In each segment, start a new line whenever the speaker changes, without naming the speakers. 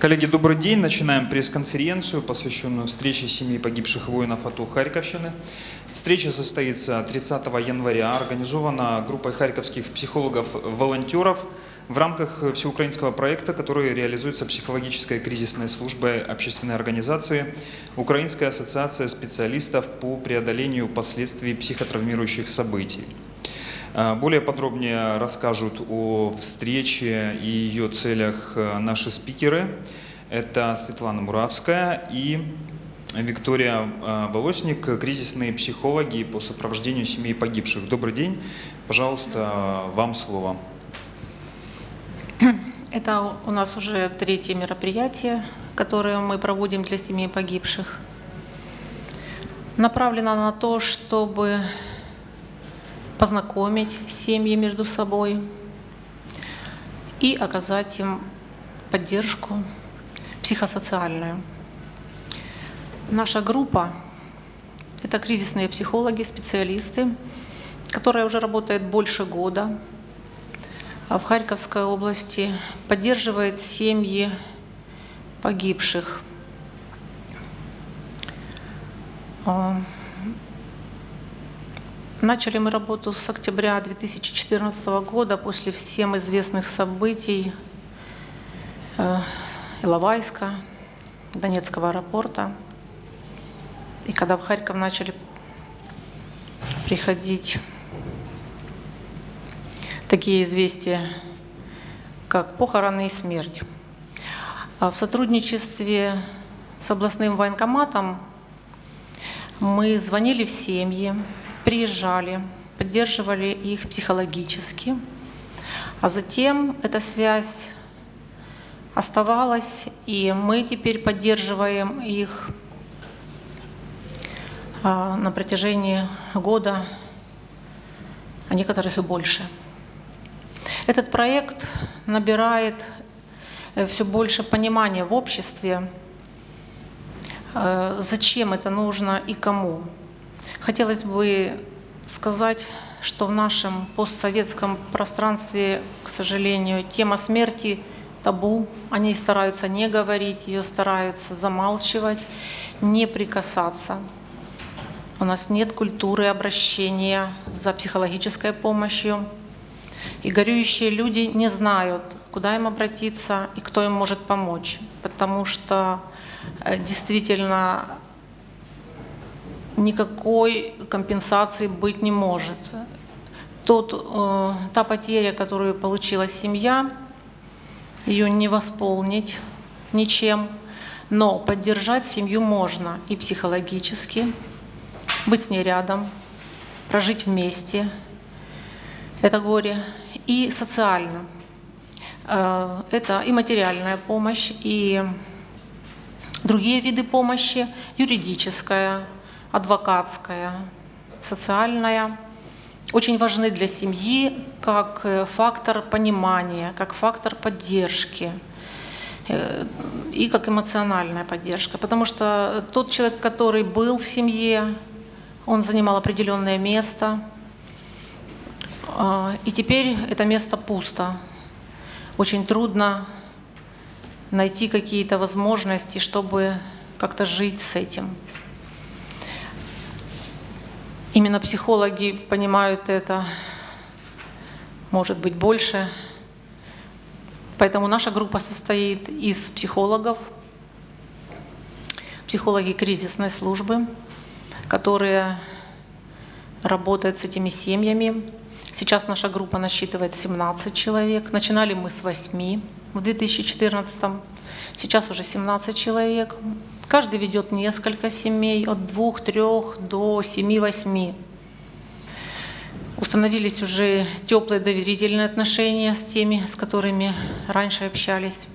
Коллеги, добрый день. Начинаем пресс-конференцию, посвященную встрече семьи погибших воинов АТО Харьковщины. Встреча состоится 30 января. Организована группой харьковских психологов-волонтеров в рамках всеукраинского проекта, который реализуется психологической кризисной службой общественной организации Украинская ассоциация специалистов по преодолению последствий психотравмирующих событий. А, более подробнее расскажут о встрече и ее целях э, наши спикеры. Это Светлана Муравская и Виктория э, Волосник, кризисные психологи по сопровождению семей погибших. Добрый день. Пожалуйста, вам слово.
Это у нас уже третье мероприятие, которое мы проводим для семей погибших. Направлено на то, чтобы познакомить семьи между собой и оказать им поддержку психосоциальную. Наша группа – это кризисные психологи, специалисты, которая уже работает больше года а в Харьковской области, поддерживает семьи погибших. Начали мы работу с октября 2014 года после всем известных событий э, Иловайска, Донецкого аэропорта. И когда в Харьков начали приходить такие известия, как похороны и смерть. А в сотрудничестве с областным военкоматом мы звонили в семьи, приезжали, поддерживали их психологически, а затем эта связь оставалась, и мы теперь поддерживаем их а, на протяжении года, а некоторых и больше. Этот проект набирает э, все больше понимания в обществе, э, зачем это нужно и кому. Хотелось бы сказать, что в нашем постсоветском пространстве, к сожалению, тема смерти табу. Они стараются не говорить, ее стараются замалчивать, не прикасаться. У нас нет культуры обращения за психологической помощью. И горюющие люди не знают, куда им обратиться и кто им может помочь, потому что э, действительно никакой компенсации быть не может. Тот, э, та потеря, которую получила семья, ее не восполнить ничем, но поддержать семью можно и психологически, быть с ней рядом, прожить вместе это горе, и социально. Э, это и материальная помощь, и другие виды помощи, юридическая, адвокатская, социальная, очень важны для семьи как э, фактор понимания, как фактор поддержки э, и как эмоциональная поддержка. Потому что тот человек, который был в семье, он занимал определенное место, а, и теперь это место пусто. Очень трудно найти какие-то возможности, чтобы как-то жить с этим. Именно психологи понимают это, может быть, больше. Поэтому наша группа состоит из психологов, психологи кризисной службы, которые работают с этими семьями. Сейчас наша группа насчитывает 17 человек. Начинали мы с 8 в 2014. Сейчас уже 17 человек. Каждый ведет несколько семей, от двух, трех до семи-восьми. Установились уже теплые доверительные отношения с теми, с которыми раньше общались.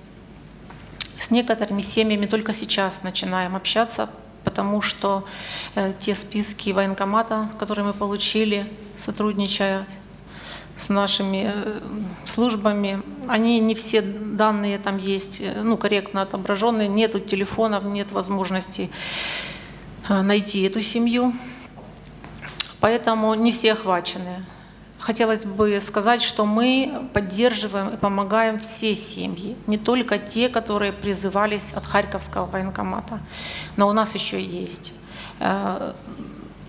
С некоторыми семьями только сейчас начинаем общаться, потому что э, те списки военкомата, которые мы получили, сотрудничая с нашими э, службами. Они не все данные там есть, э, ну, корректно отображенные, нету телефонов, нет возможности э, найти эту семью. Поэтому не все охвачены. хотелось бы сказать, что мы поддерживаем и помогаем все семьи, не только те, которые призывались от Харьковского военкомата, но у нас еще есть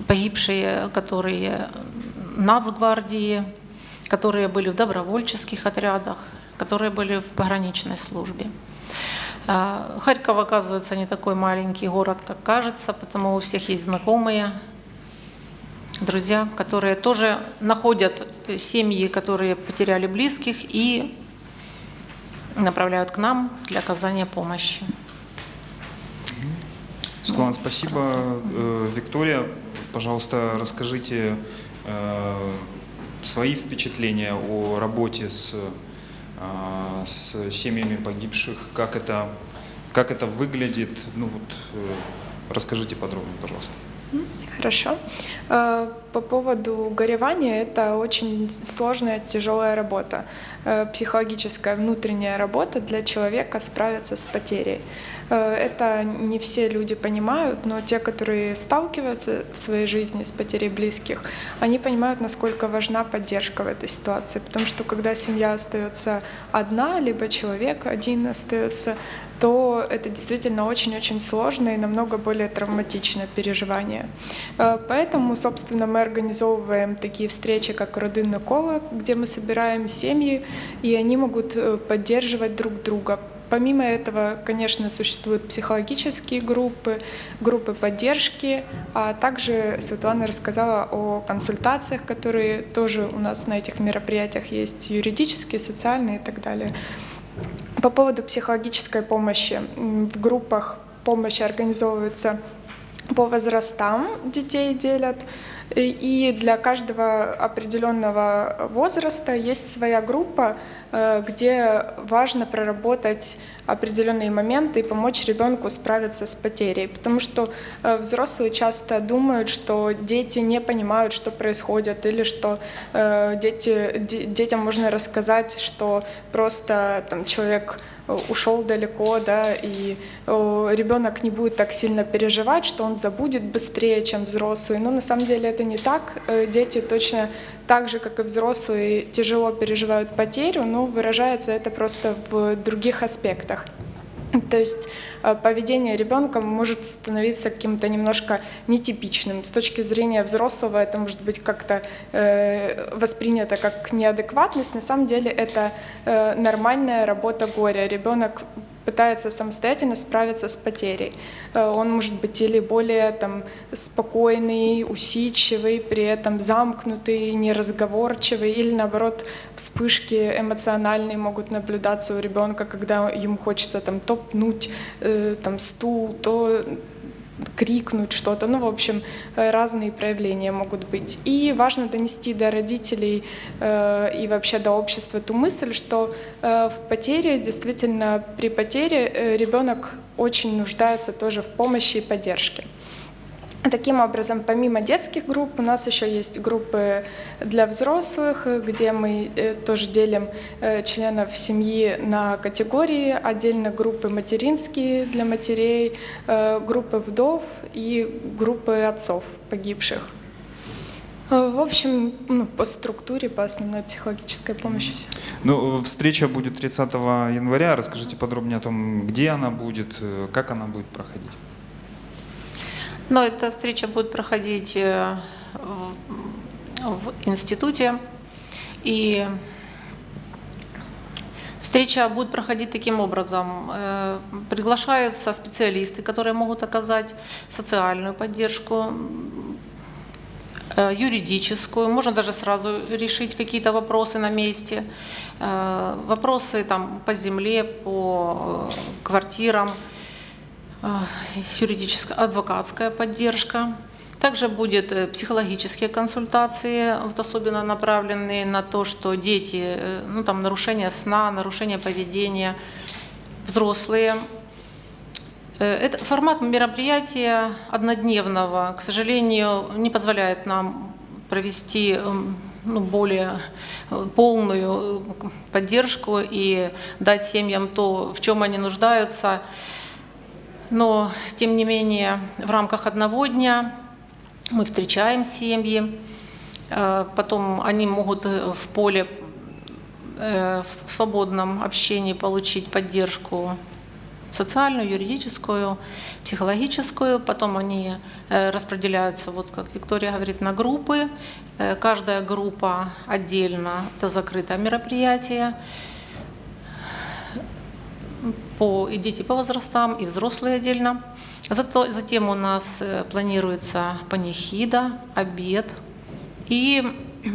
погибшие, которые нацгвардии, которые были в добровольческих отрядах, которые были в пограничной службе. Э, Харьков, оказывается, не такой маленький город, как кажется, потому у всех есть знакомые, друзья, которые тоже находят семьи, которые потеряли близких и направляют к нам для оказания помощи.
Светлана, спасибо. Э, Виктория, пожалуйста, расскажите э, свои впечатления о работе с, э, с семьями погибших, как это, как это выглядит. Ну, вот, э, расскажите подробнее, пожалуйста.
Хорошо. Э, По поводу горевания, это очень сложная, тяжелая работа, психологическая внутренняя работа для человека справиться с потерей. Э, Это не все люди понимают, но те, которые сталкиваются в своей жизни с потерей близких, они понимают, насколько важна поддержка в этой ситуации. Потому что когда семья остается одна, либо человек один остается, то это действительно очень-очень сложное и намного более травматичное переживание. Э, Поэтому, собственно, мы организовываем такие встречи, как «Родинна кола», где мы собираем семьи, и они могут э, поддерживать друг друга. Помимо этого, конечно, существуют психологические группы, группы поддержки, а также Светлана рассказала о консультациях, которые тоже у нас на этих мероприятиях есть, юридические, социальные и так далее. По поводу психологической помощи. В группах помощи организовываются по возрастам детей делят, и для каждого определенного возраста есть своя группа, э, где важно проработать определенные моменты и помочь ребенку справиться с потерей. Потому что э, взрослые часто думают, что дети не понимают, что происходит, или что э, дети, де- детям можно рассказать, что просто там, человек ушел далеко, да, и ребенок не будет так сильно переживать, что он забудет быстрее, чем взрослый. Но на самом деле это не так. Э, Дети точно так же, как и взрослые, тяжело переживают потерю, но выражается это просто в других аспектах. То есть э, поведение ребенка может становиться каким-то немножко нетипичным. С точки зрения взрослого это может быть как-то э, воспринято как неадекватность. На самом деле это э, нормальная работа горя. Ребенок пытается самостоятельно справиться с потерей. Э, Он может быть или более там, спокойный, усидчивый, при этом замкнутый, неразговорчивый, или наоборот вспышки эмоциональные могут наблюдаться у ребенка, когда ему хочется там то пнуть э, там, стул, то крикнуть что-то. Ну, в общем, э, разные проявления могут быть. И важно донести до родителей э, и вообще до общества ту мысль, что э, в потере, действительно, при потере э, ребенок очень нуждается тоже в помощи и поддержке. Таким образом, помимо детских групп, у нас еще есть группы для взрослых, где мы э, тоже делим э, членов семьи на категории, отдельно группы материнские для матерей, э, группы вдов и группы отцов погибших. В общем, ну, по структуре, по основной психологической помощи все.
Ну, встреча будет 30 января. Расскажите подробнее о том, где она будет, как она будет проходить.
Но эта встреча будет проходить э, в, в институте. И встреча будет проходить таким образом. Э, Приглашаются специалисты, которые могут оказать социальную поддержку, э, юридическую, можно даже сразу решить какие-то вопросы на месте, вопросы там по земле, по квартирам, юридическая, адвокатская поддержка. Также будет э, психологические консультации, вот особенно направленные на то, что дети, э, ну там нарушение сна, нарушение поведения, взрослые. Э, Это формат мероприятия однодневного, к сожалению, не позволяет нам провести эм, ну, более полную поддержку и дать семьям то, в чем они нуждаются. Но, тем не менее, в рамках одного дня мы встречаем семьи Э, Потом они могут э, в поле э, в свободном общении получить поддержку социальную, юридическую, психологическую. Потом они распределяются, вот как Виктория говорит, на группы. Каждая группа отдельно, это закрытое мероприятие. По, и дети по возрастам, и взрослые отдельно. Зато, затем у нас э, планируется панихида, обед и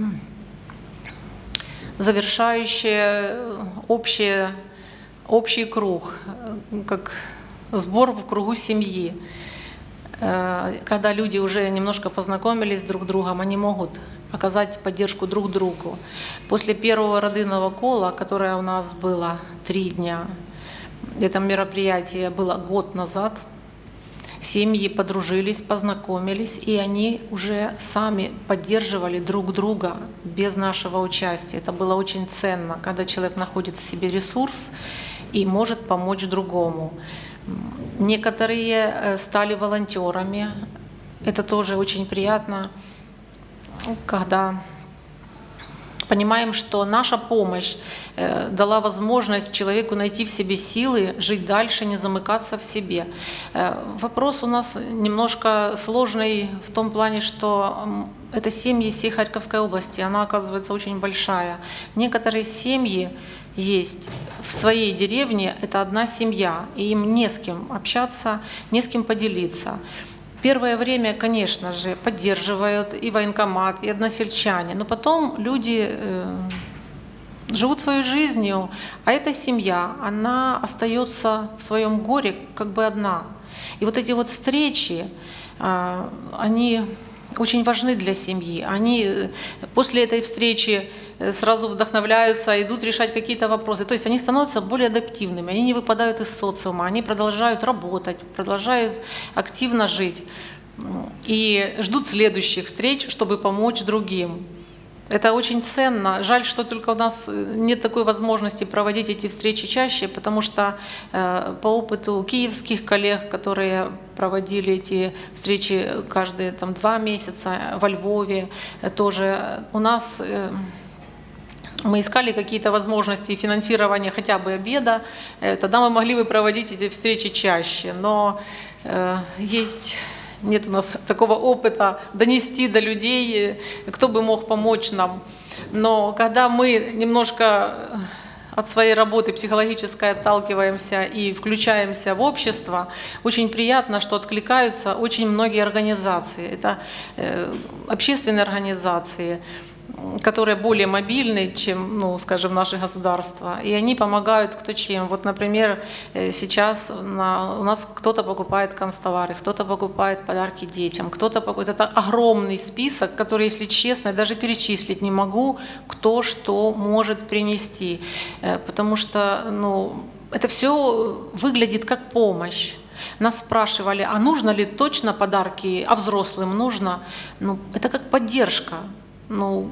завершающее э, общее, общий круг, э, как сбор в кругу семьи. Когда люди уже немножко познакомились друг с другом, они могут оказать поддержку друг другу. После первого родынного кола, которое у нас было три дня, это мероприятие было год назад, семьи подружились, познакомились, и они уже сами поддерживали друг друга без нашего участия. Это было очень ценно, когда человек находит в себе ресурс и может помочь другому. Некоторые э, стали волонтерами. Это тоже очень приятно, когда понимаем, что наша помощь э, дала возможность человеку найти в себе силы, жить дальше, не замыкаться в себе. Э, Вопрос у нас немножко сложный в том плане, что это семьи всей Харьковской области, она оказывается очень большая. Некоторые семьи есть в своей деревне, это одна семья, и им не с кем общаться, не с кем поделиться. Первое время, конечно же, поддерживают и военкомат, и односельчане, но потом люди э, живут своей жизнью, а эта семья, она остается в своем горе как бы одна. И вот эти вот встречи, а, они очень важны для семьи. Они э, после этой встречи э, сразу вдохновляются, идут решать какие-то вопросы. То есть они становятся более адаптивными, они не выпадают из социума, они продолжают работать, продолжают активно жить и ждут следующих встреч, чтобы помочь другим. Это очень ценно. Жаль, что только у нас э, нет такой возможности проводить эти встречи чаще, потому что э, по опыту киевских коллег, которые проводили эти встречи каждые там, два месяца во Львове, э, тоже у нас э, мы искали какие-то возможности финансирования хотя бы обеда, э, тогда мы могли бы проводить эти встречи чаще. Но э, есть нет у нас такого опыта донести до людей, кто бы мог помочь нам. Но когда мы немножко э, от своей работы психологической отталкиваемся и включаемся в общество, очень приятно, что откликаются очень многие организации. Это э, общественные организации, которые более мобильны, чем, ну, скажем, наши государства. И они помогают кто чем. Вот, например, э, сейчас на- у нас кто-то покупает канцтовары, кто-то покупает подарки детям, кто-то покупает... Это огромный список, который, если честно, я даже перечислить не могу, кто что может принести. Э, Потому что, ну, это все выглядит как помощь. Нас спрашивали, а нужно ли точно подарки, а взрослым нужно? Ну, это как поддержка. Ну,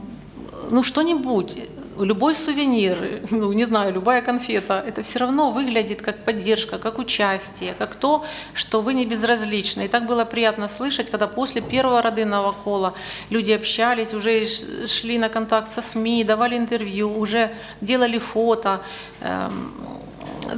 ну что-нибудь, любой сувенир, ну, не знаю, любая конфета, это все равно выглядит как поддержка, как участие, как то, что вы не безразличны. И так было приятно слышать, когда после первого родынного кола люди общались, уже шли на контакт со СМИ, давали интервью, уже делали фото.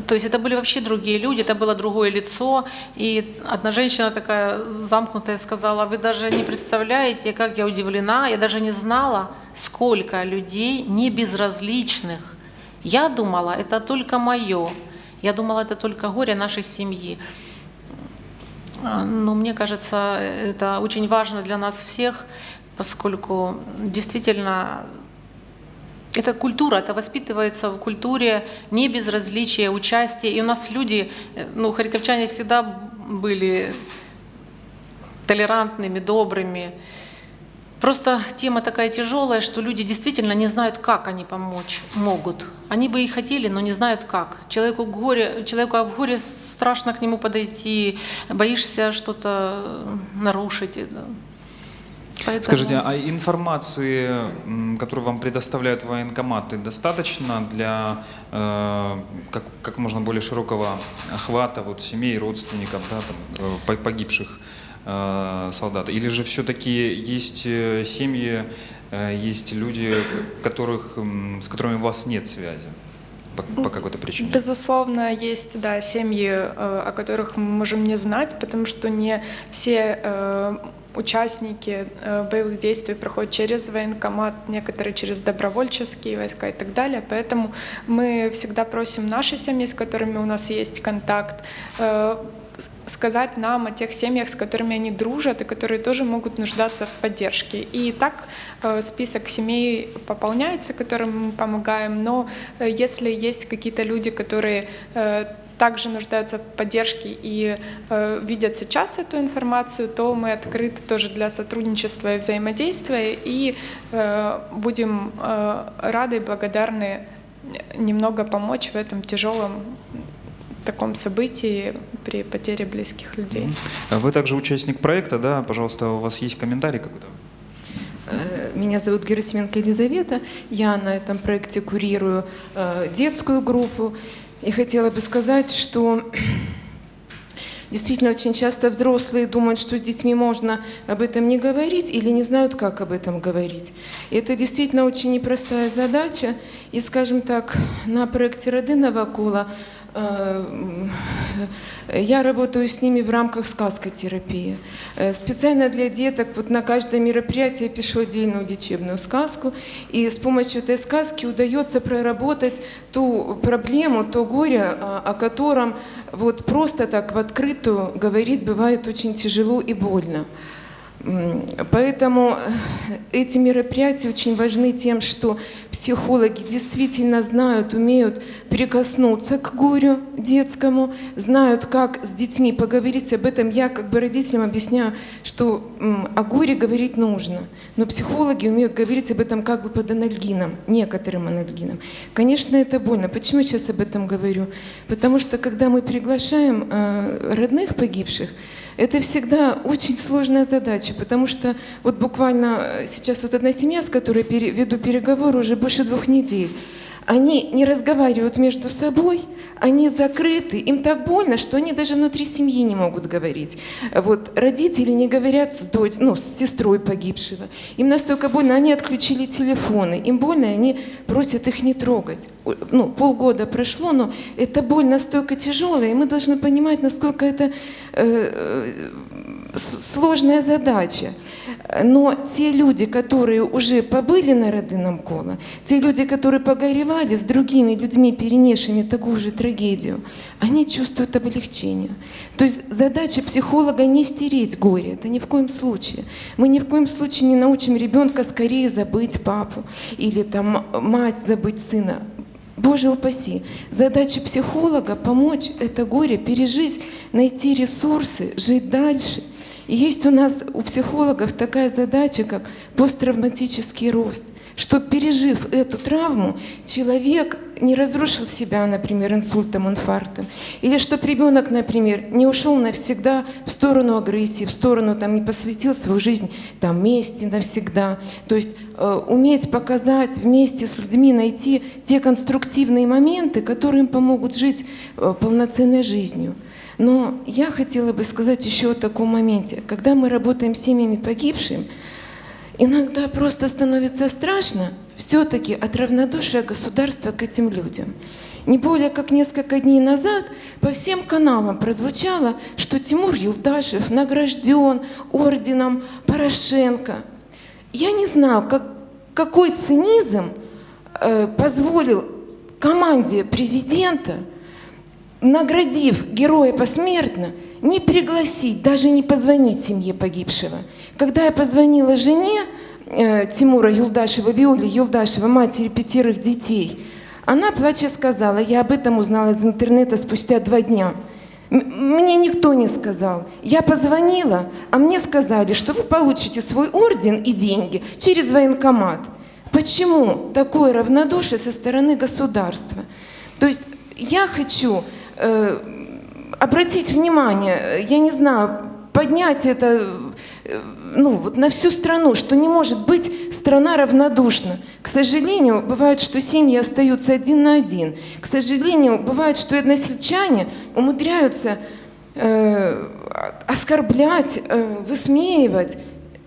То есть это были вообще другие люди, это было другое лицо. И одна женщина такая замкнутая сказала, вы даже не представляете, как я удивлена, я даже не знала, сколько людей не безразличных. Я думала, это только мое. Я думала, это только горе нашей семьи. Но мне кажется, это очень важно для нас всех, поскольку действительно это культура, это воспитывается в культуре не безразличия, участия. И у нас люди, э, ну, харьковчане всегда были толерантными, добрыми. Просто тема такая тяжелая, что люди действительно не знают, как они помочь могут. Они бы и хотели, но не знают как. Человеку, горе, человеку в горе страшно к нему подойти, боишься что-то нарушить. Поэтому
Скажите, а информации, которую вам предоставляют военкоматы, достаточно для э, как, как можно более широкого охвата вот, семей, родственников да, там, э, по- погибших э, солдат? Или же все-таки есть э, семьи, э, есть люди, которых, с которыми у вас нет связи по, по какой-то причине?
Безусловно, есть да, семьи, э, о которых мы можем не знать, потому что не все участники э, боевых действий проходят через военкомат, некоторые через добровольческие войска и так далее. Поэтому мы всегда просим наши семьи, с которыми у нас есть контакт, э, сказать нам о тех семьях, с которыми они дружат и которые тоже могут нуждаться в поддержке. И так э, список семей пополняется, которым мы помогаем, но если есть какие-то люди, которые также нуждаются в поддержке и э, видят сейчас эту информацию, то мы открыты тоже для сотрудничества и взаимодействия и э, будем э, рады и благодарны немного помочь в этом тяжелом таком событии при потере близких людей.
Вы также участник проекта, да? Пожалуйста, у вас есть комментарий какой-то?
Э, Меня зовут Герасименко Елизавета. Я на этом проекте курирую э, детскую группу. И хотела бы сказать, что действительно очень часто взрослые думают, что с детьми можно об этом не говорить или не знают, как об этом говорить. И это действительно очень непростая задача. И, скажем так, на проекте «Родинного кола» я работаю с ними в рамках сказкотерапии. Э, Специально для деток вот на каждое мероприятие я пишу отдельную лечебную сказку, и с помощью этой сказки удается проработать ту проблему, то горе, а, о котором вот просто так в открытую говорить бывает очень тяжело и больно. Поэтому э, эти мероприятия очень важны тем, что психологи действительно знают, умеют прикоснуться к горю детскому, знают, как с детьми поговорить об этом. Я как бы родителям объясняю, что о горе говорить нужно, но психологи умеют говорить об этом как бы под анальгином, некоторым анальгином. Конечно, это больно. Почему я сейчас об этом говорю? Потому что когда мы приглашаем э, родных погибших, это всегда очень сложная задача, потому что вот буквально э, сейчас вот одна семья, с которой веду переговоры уже больше двух недель, они не разговаривают между собой, они закрыты, им так больно, что они даже внутри семьи не могут говорить. Вот родители не говорят с, дочь, ну, с сестрой погибшего. Им настолько больно, они отключили телефоны, им больно, они просят их не трогать. Ну, полгода прошло, но эта боль настолько тяжелая, и мы должны понимать, насколько это э, э, сложная задача. Но те люди, которые уже побыли на родином коло, те люди, которые погоревали с другими людьми, перенесшими такую же трагедию, они чувствуют облегчение. То есть задача психолога не стереть горе, это ни в коем случае. Мы ни в коем случае не научим ребенка скорее забыть папу или там мать забыть сына. Боже упаси. Задача психолога – помочь это горе пережить, найти ресурсы, жить дальше. И есть у нас, у психологов, такая задача, как посттравматический рост. Что, пережив эту травму, человек не разрушил себя, например, инсультом, инфарктом. Или чтобы ребенок, например, не ушел навсегда в сторону агрессии, в сторону, там, не посвятил свою жизнь там, мести навсегда. То есть э, уметь показать вместе с людьми, найти те конструктивные моменты, которые им помогут жить э, полноценной жизнью. Но я хотела бы сказать еще о таком моменте. Когда мы работаем с семьями погибшим, иногда просто становится страшно все-таки от равнодушия государства к этим людям. Не более как несколько дней назад по всем каналам прозвучало, что Тимур Юлдашев награжден орденом Порошенко. Я не знаю, как, какой цинизм э, позволил команде президента наградив героя посмертно, не пригласить, даже не позвонить семье погибшего. Когда я позвонила жене э, Тимура Юлдашева, Виоле Юлдашева, матери пятерых детей, она, плача, сказала, я об этом узнала из интернета спустя два дня. Мне никто не сказал. Я позвонила, а мне сказали, что вы получите свой орден и деньги через военкомат. Почему такое равнодушие со стороны государства? То есть я хочу э, обратить внимание, я не знаю, поднять это э, ну, вот на всю страну, что не может быть страна равнодушна. К сожалению, бывает, что семьи остаются один на один. К сожалению, бывает, что односельчане умудряются э, оскорблять, э, высмеивать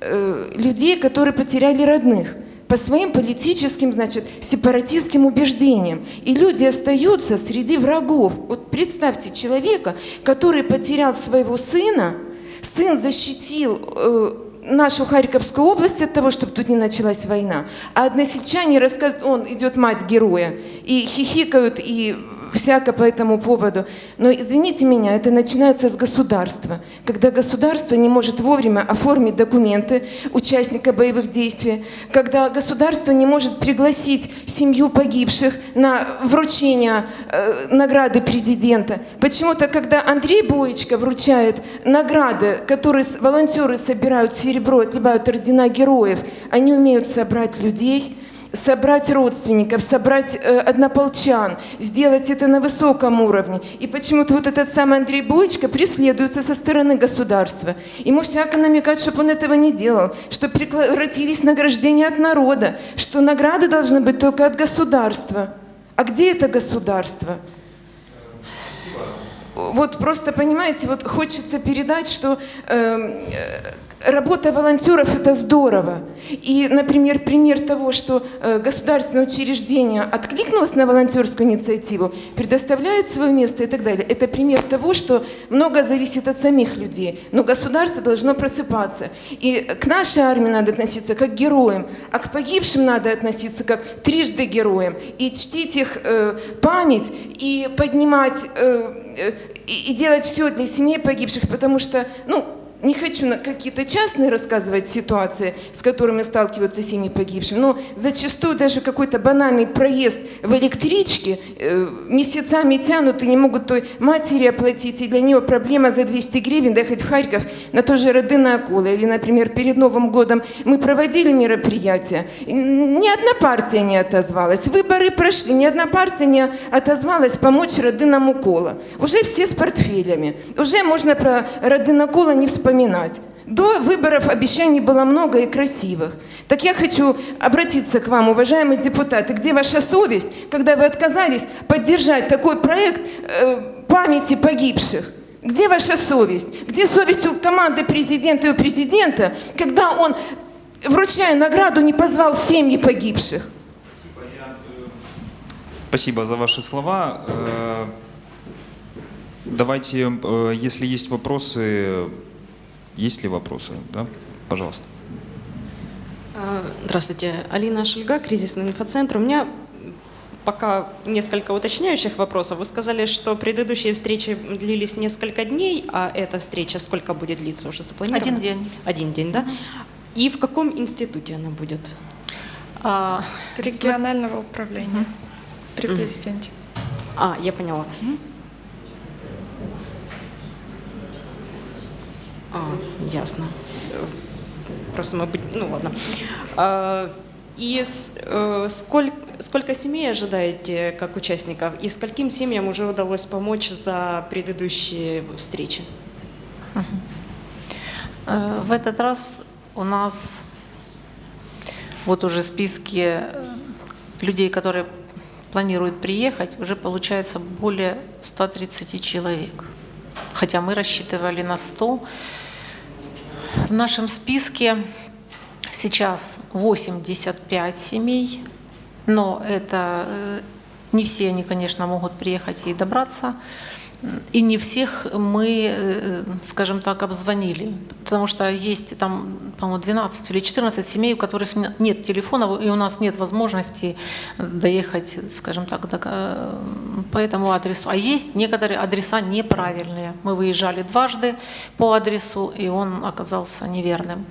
э, людей, которые потеряли родных по своим политическим, значит, сепаратистским убеждениям. И люди остаются среди врагов. Вот представьте человека, который потерял своего сына, сын защитил э, нашу Харьковскую область от того, чтобы тут не началась война. А односельчане рассказывают, он идет мать героя, и хихикают, и всяко по этому поводу. Но извините меня, это начинается с государства. Когда государство не может вовремя оформить документы участника боевых действий, когда государство не может пригласить семью погибших на вручение э, награды президента. Почему-то, когда Андрей Боечко вручает награды, которые волонтеры собирают серебро, отливают ордена героев, они умеют собрать людей, собрать родственников, собрать э, однополчан, сделать это на высоком уровне. И почему-то вот этот самый Андрей Боечко преследуется со стороны государства. Ему всяко намекают, чтобы он этого не делал, что прекратились награждения от народа, что награды должны быть только от государства. А где это государство? Вот просто, понимаете, вот хочется передать, что эм, э, работа волонтеров – это здорово. И, например, пример того, что э, государственное учреждение откликнулось на волонтерскую инициативу, предоставляет свое место и так далее. Это пример того, что много зависит от самих людей. Но государство должно просыпаться. И к нашей армии надо относиться как к героям, а к погибшим надо относиться как трижды героям. И чтить их э, память, и поднимать, э, э, и, делать все для семей погибших, потому что, ну, не хочу на какие-то частные рассказывать ситуации, с которыми сталкиваются семьи погибших, но зачастую даже какой-то банальный проезд в электричке э, месяцами тянут и не могут той матери оплатить, и для нее проблема за 200 гривен доехать в Харьков на то же Родина Акула. Или, например, перед Новым годом мы проводили мероприятие, ни одна партия не отозвалась, выборы прошли, ни одна партия не отозвалась помочь Родинам Укола. Уже все с портфелями, уже можно про Родина не вспоминать. До выборов обещаний было много и красивых. Так я хочу обратиться к вам, уважаемые депутаты. Где ваша совесть, когда вы отказались поддержать такой проект э, памяти погибших? Где ваша совесть? Где совесть у команды президента и у президента, когда он, вручая награду, не позвал семьи погибших?
Спасибо за ваши слова. Э, Давайте, э, если есть вопросы, есть ли вопросы, да? Пожалуйста.
А, Здравствуйте, Алина Шельга, кризисный инфоцентр. У меня пока несколько уточняющих вопросов. Вы сказали, что предыдущие встречи длились несколько дней, а эта встреча сколько будет длиться уже запланировано?
Один день.
Один день, да? И в каком институте она будет?
А,
Регионального управления при президенте.
А, я поняла. А, ясно. Мы... быть- Ну, ладно. А, И с- э, сколько, сколько семей ожидаете как участников? И скольким семьям уже удалось помочь за предыдущие встречи?
Э, В этот раз у нас вот уже списки э, людей, которые планируют приехать, уже получается более 130 человек. Хотя мы рассчитывали на 100. В нашем списке сейчас 85 семей, но это э, не все они, конечно, могут приехать и добраться. И не всех мы, э, скажем так, обзвонили, потому что есть там, по-моему, 12 или 14 семей, у которых не- нет телефонов, и у нас нет возможности доехать, скажем так, до, э, по этому адресу. А есть некоторые адреса неправильные. Мы выезжали дважды по адресу, и он оказался неверным.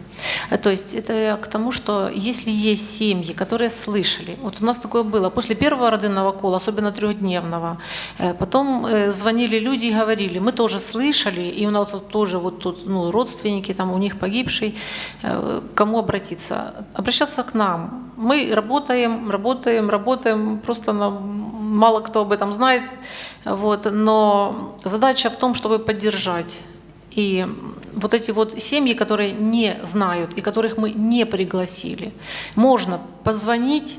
Э, То есть это к тому, что если есть семьи, которые слышали, вот у нас такое было, после первого родинного кола, особенно трехдневного, э, потом звонили люди и говорили, мы тоже слышали, и у нас тоже вот тут ну, родственники, там у них погибший, кому обратиться? Обращаться к нам. Мы работаем, работаем, работаем, просто нам мало кто об этом знает, вот, но задача в том, чтобы поддержать И вот эти вот семьи, которые не знают и которых мы не пригласили, можно позвонить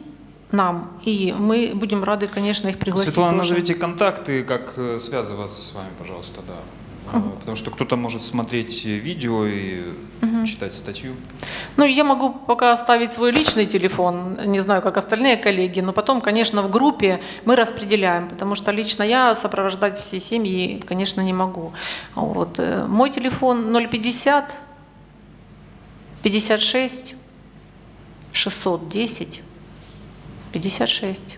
нам, и мы будем рады, конечно, их пригласить
Светлана,
тоже.
назовите контакты, как э, связываться с вами, пожалуйста, да. А, Потому что кто-то может смотреть э, видео и читать статью.
Ну, я могу пока оставить свой личный телефон, не знаю, как остальные коллеги, но потом, конечно, в группе мы распределяем, потому что лично я сопровождать все семьи, конечно, не могу. Вот. э, Мой телефон 050 56 610 56.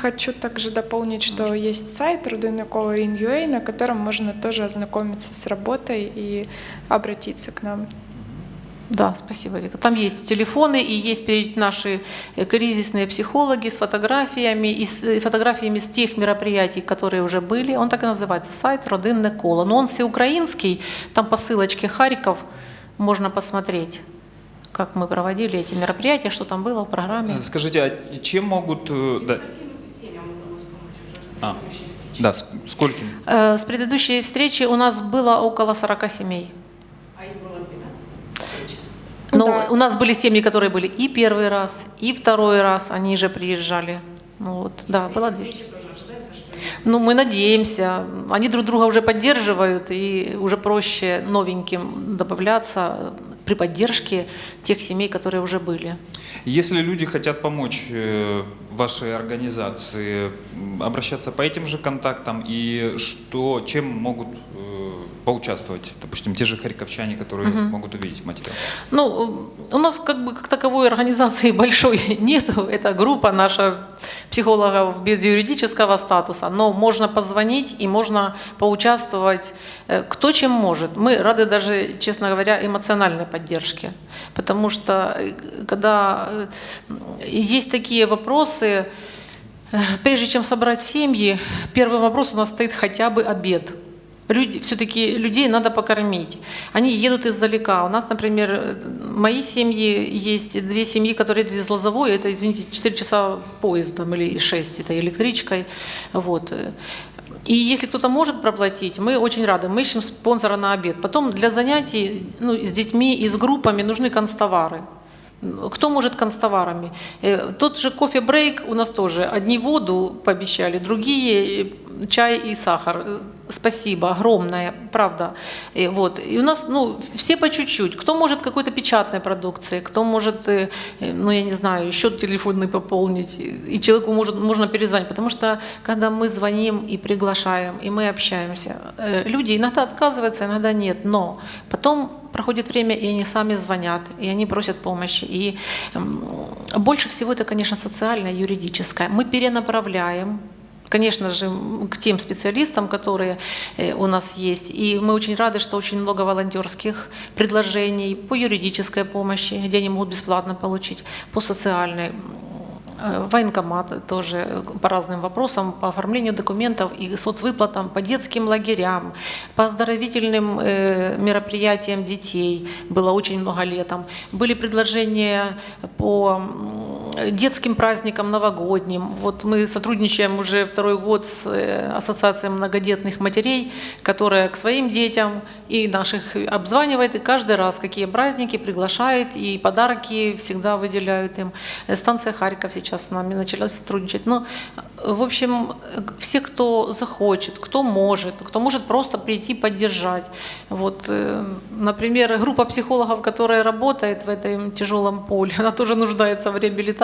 Хочу также дополнить, что есть сайт rudinokolo.in.ua, на котором можно тоже ознакомиться с работой и обратиться к нам.
Да, спасибо, Вика. Там есть телефоны и есть наши э, кризисные психологи с фотографиями и с и фотографиями с тех мероприятий, которые уже были. Он так и называется сайт Родинне коло. Но он всеукраинский, там по ссылочке Харьков можно посмотреть, как мы проводили эти мероприятия, что там было в программе.
Э, Скажите, а чем могут... э, Да, а, да с- скольким?
Э, С предыдущей встречи у нас было около 40 семей. Но
Да.
у нас были семьи, которые были и первый раз, и второй раз, они же приезжали. Ну вот, да, было 200. Ну, мы надеемся. Они друг друга уже поддерживают, и уже проще новеньким добавляться при поддержке тех семей, которые уже были.
Если люди хотят помочь э, вашей организации, обращаться по этим же контактам и что, чем могут поучаствовать, допустим, те же харьковчане, которые могут увидеть материал?
Ну, э, у нас как бы как таковой организации большой нету. Это группа наша психологов без юридического статуса, но можно позвонить и можно поучаствовать э, кто чем может. Мы рады даже, честно говоря, эмоциональной поддержке, потому что э, когда есть такие вопросы, прежде чем собрать семьи, первый вопрос у нас стоит хотя бы обед. Люди, все-таки людей надо покормить. Они едут издалека. У нас, например, мои семьи, есть две семьи, которые едут из Лозовой, это, извините, 4 часа поездом или 6, это электричкой. Вот. И если кто-то может проплатить, мы очень рады. Мы ищем спонсора на обед. Потом для занятий ну, с детьми и с группами нужны констовары. Кто может констоварами? Э, Тот же кофе-брейк у нас тоже. Одни воду пообещали, другие э, чай и сахар. Э, Спасибо, огромное, правда. И, вот. и у нас ну, все по чуть-чуть. Кто может какой-то печатной продукции, кто может, ну я не знаю, счет телефонный пополнить, и человеку может, можно перезвонить. Потому что когда мы звоним и приглашаем, и мы общаемся, люди иногда отказываются, иногда нет. Но потом проходит время, и они сами звонят, и они просят помощи. И м, больше всего это, конечно, социальное, юридическое. Мы перенаправляем конечно же, к тем специалистам, которые э, у нас есть. И мы очень рады, что очень много волонтерских предложений по юридической помощи, где они могут бесплатно получить, по социальной. Э, Военкомат тоже э, по разным вопросам, по оформлению документов и соцвыплатам, по детским лагерям, по оздоровительным э, мероприятиям детей. Было очень много летом. Были предложения по детским праздникам новогодним. Вот мы сотрудничаем уже второй год с э, Ассоциацией многодетных матерей, которая к своим детям и наших обзванивает, и каждый раз какие праздники приглашает, и подарки всегда выделяют им. Э, Станция Харьков сейчас с нами начала сотрудничать. Но, э, в общем, все, кто захочет, кто может, кто может просто прийти поддержать. Вот, например, группа психологов, которая работает в этом тяжелом поле, она тоже нуждается в реабилитации.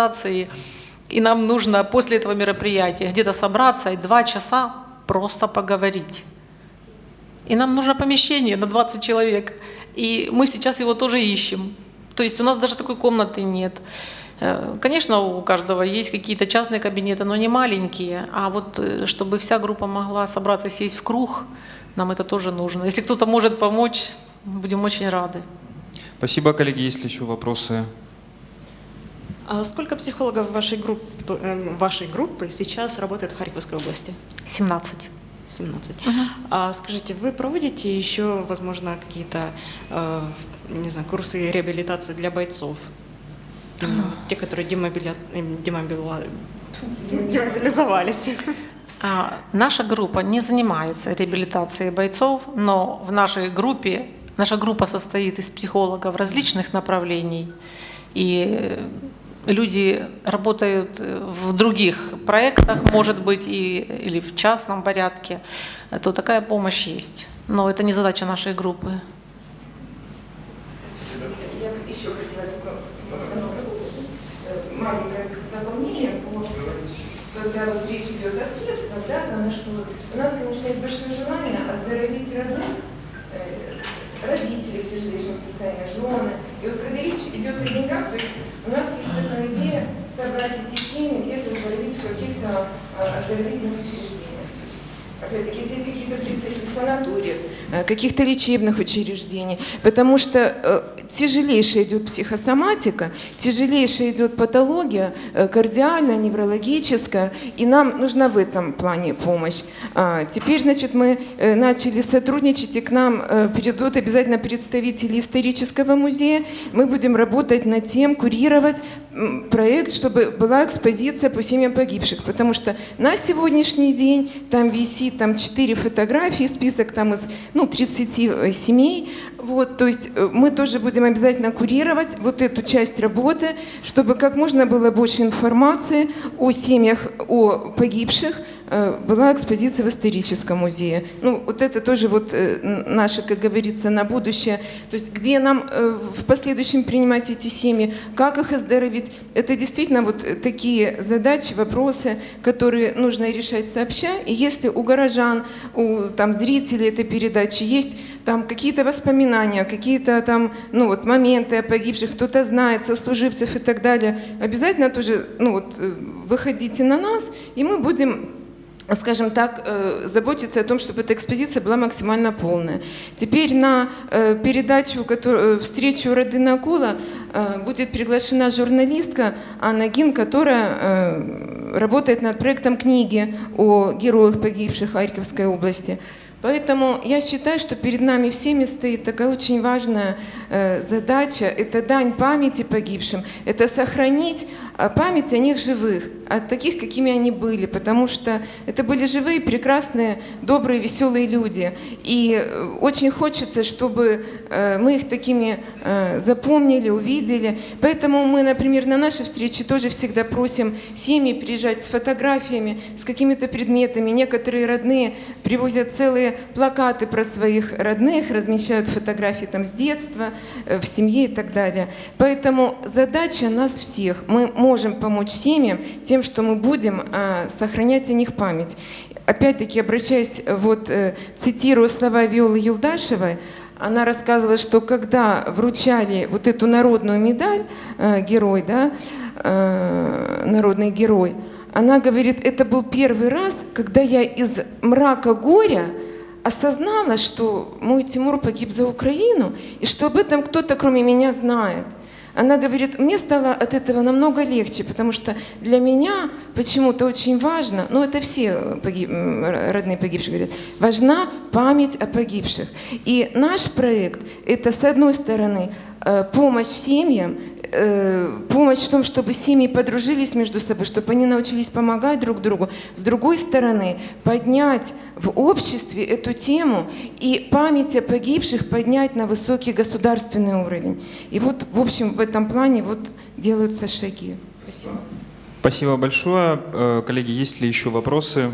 И нам нужно после этого мероприятия где-то собраться и два часа просто поговорить. И нам нужно помещение на 20 человек. И мы сейчас его тоже ищем. То есть у нас даже такой комнаты нет. Э, Конечно, у каждого есть какие-то частные кабинеты, но не маленькие. А вот э, чтобы вся группа могла собраться, сесть в круг, нам это тоже нужно. Если кто-то может помочь, будем очень рады.
Спасибо, коллеги. Есть ли еще вопросы?
А сколько психологов вашей группы, эм, вашей группы сейчас работает в Харьковской области?
17.
17. А скажите, вы проводите еще, возможно, какие-то, э, не знаю, курсы реабилитации для бойцов? Именно те, которые демобиля- демобила- демобилизовались.
А, Наша группа не занимается реабилитацией бойцов, но в нашей группе, наша группа состоит из психологов различных направлений, и люди работают в других проектах, может быть, и, или в частном порядке, то такая помощь есть. Но это не задача нашей группы.
Я еще хотела такое э, маленькое дополнение, по- когда вот речь идет о средствах, да, там, что у нас, конечно, есть большое желание оздоровить родных, э, родителей в состоянии, жены. И вот когда речь идет о деньгах, то есть у нас есть такая идея собрать эти семьи, где-то оздоровить в каких-то э, оздоровительных учреждениях. Опять-таки, здесь какие-то представители санаториев, э, каких-то лечебных учреждений, потому что э, тяжелейшая идет психосоматика, тяжелейшая идет патология, э, кардиальная, неврологическая, и нам нужна в этом плане помощь. А, Теперь, значит, мы начали сотрудничать, и к нам придут обязательно представители исторического музея. Мы будем работать над тем, курировать проект, чтобы была экспозиция по семьям погибших, потому что на сегодняшний день там висит там 4 фотографии, список там из ну, 30 семей. Вот, то есть э, мы тоже будем обязательно курировать вот эту часть работы, чтобы как можно было больше информации о семьях, о погибших, э, была экспозиция в историческом музее. Ну, вот это тоже вот э, наше, как говорится, на будущее. То есть где нам в последующем принимать эти семьи, как их оздоровить. Это действительно вот такие задачи, вопросы, которые нужно решать сообща. И если у горожан, у там, зрителей этой передачи есть там какие-то воспоминания, какие-то там, ну вот моменты о погибших, кто-то знает, сослуживцев и так далее, обязательно тоже, ну вот, э, выходите на нас, и мы будем скажем так, э, заботиться о том, чтобы эта экспозиция была максимально полная. Теперь на э, передачу, которую, встречу Родина Акула будет приглашена журналистка Анна Гин, которая работает над проектом книги о героях, погибших Харьковской области. Поэтому я считаю, что перед нами всеми стоит такая очень важная э, задача. Это дань памяти погибшим, это сохранить память о них живых, о таких, какими они были, потому что это были живые, прекрасные, добрые, веселые люди. И э, очень хочется, чтобы э, мы их такими э, запомнили, увидели. Поэтому мы, например, на нашей встрече тоже всегда просим семьи приезжать с фотографиями, с какими-то предметами. Некоторые родные привозят целые плакаты про своих родных, размещают фотографии там с детства, в семье и так далее. Поэтому задача нас всех. Мы можем помочь семьям тем, что мы будем э, сохранять о них память. Опять-таки, обращаясь, э, вот э, цитирую слова Виолы Юлдашевой, она рассказывала, что когда вручали вот эту народную медаль, э, герой, да, э, народный герой, она говорит, это был первый раз, когда я из мрака горя осознала, что мой Тимур погиб за Украину, и что об этом кто-то кроме меня знает. Она говорит, мне стало от этого намного легче, потому что для меня почему-то очень важно, ну это все погиб- м, р- родные погибших говорят, важна память о погибших. И наш проект – это, с одной стороны, э, помощь семьям, э, помощь в том, чтобы семьи подружились между собой, чтобы они научились помогать друг другу. С другой стороны, поднять в обществе эту тему и память о погибших поднять на высокий государственный уровень. И вот, в общем, в этом плане вот делаются шаги. Спасибо.
Спасибо большое. Э, Коллеги, есть ли еще вопросы?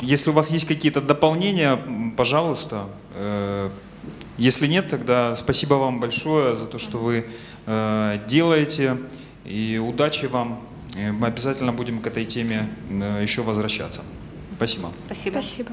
Если у вас есть какие-то дополнения, пожалуйста. Если нет, тогда спасибо вам большое за то, что вы э, делаете. И удачи вам. Э, Мы обязательно будем к этой теме э, еще возвращаться. Спасибо.
Спасибо.
Спасибо.